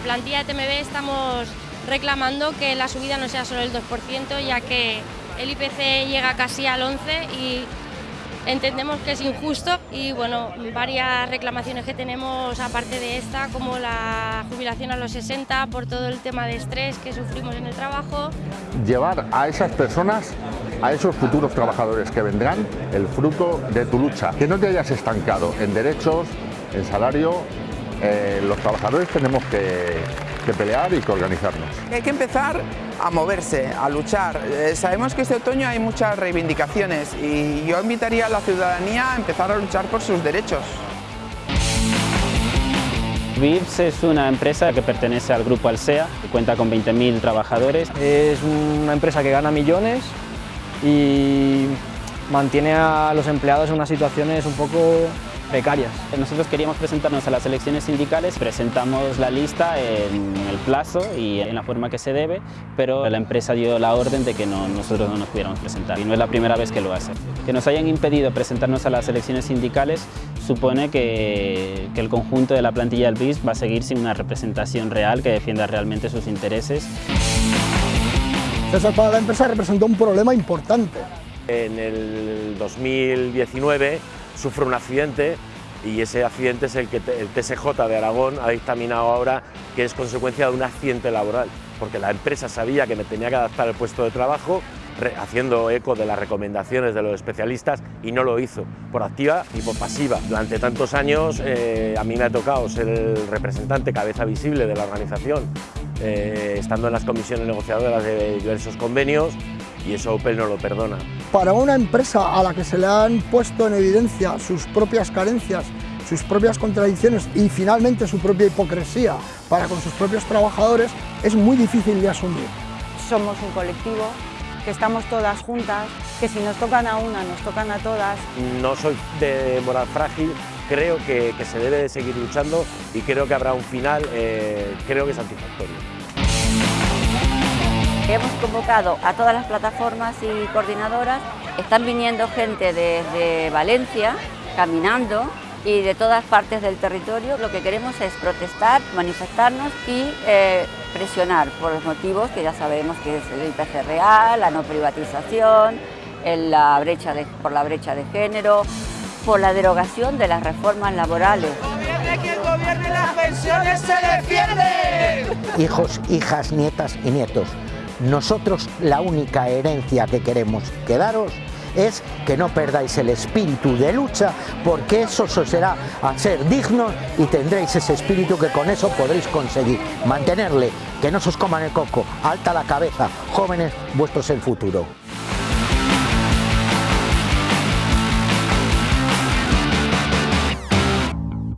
plantilla de TMB estamos reclamando que la subida no sea solo el 2%, ya que el IPC llega casi al 11% y entendemos que es injusto y bueno, varias reclamaciones que tenemos aparte de esta, como la jubilación a los 60 por todo el tema de estrés que sufrimos en el trabajo. Llevar a esas personas a esos futuros trabajadores que vendrán el fruto de tu lucha, que no te hayas estancado en derechos, en salario, eh, los trabajadores tenemos que, que pelear y que organizarnos. Hay que empezar a moverse, a luchar. Eh, sabemos que este otoño hay muchas reivindicaciones y yo invitaría a la ciudadanía a empezar a luchar por sus derechos. VIPS es una empresa que pertenece al grupo Alsea, que cuenta con 20.000 trabajadores. Es una empresa que gana millones y mantiene a los empleados en unas situaciones un poco precarias. Nosotros queríamos presentarnos a las elecciones sindicales, presentamos la lista en el plazo y en la forma que se debe, pero la empresa dio la orden de que no, nosotros no nos pudiéramos presentar y no es la primera vez que lo hace. Que nos hayan impedido presentarnos a las elecciones sindicales supone que, que el conjunto de la plantilla del BIS va a seguir sin una representación real que defienda realmente sus intereses. Eso para la empresa representó un problema importante. En el 2019 sufre un accidente y ese accidente es el que el TSJ de Aragón ha dictaminado ahora que es consecuencia de un accidente laboral, porque la empresa sabía que me tenía que adaptar el puesto de trabajo haciendo eco de las recomendaciones de los especialistas y no lo hizo, por activa y por pasiva. Durante tantos años eh, a mí me ha tocado ser el representante, cabeza visible de la organización, eh, estando en las comisiones negociadoras de diversos convenios y eso Opel no lo perdona. Para una empresa a la que se le han puesto en evidencia sus propias carencias, sus propias contradicciones y finalmente su propia hipocresía para con sus propios trabajadores, es muy difícil de asumir. Somos un colectivo, que estamos todas juntas, que si nos tocan a una, nos tocan a todas. No soy de moral frágil, creo que, que se debe de seguir luchando y creo que habrá un final, eh, creo que satisfactorio. Hemos convocado a todas las plataformas y coordinadoras, están viniendo gente desde Valencia, caminando y de todas partes del territorio. Lo que queremos es protestar, manifestarnos y eh, presionar por los motivos que ya sabemos que es el IPC real, la no privatización, la brecha por la brecha de género, por la derogación de las reformas laborales. Hijos, hijas, nietas y nietos nosotros la única herencia que queremos quedaros es que no perdáis el espíritu de lucha, porque eso os será a ser dignos y tendréis ese espíritu que con eso podréis conseguir mantenerle, que no se os coman el coco, alta la cabeza, jóvenes, vuestro es el futuro.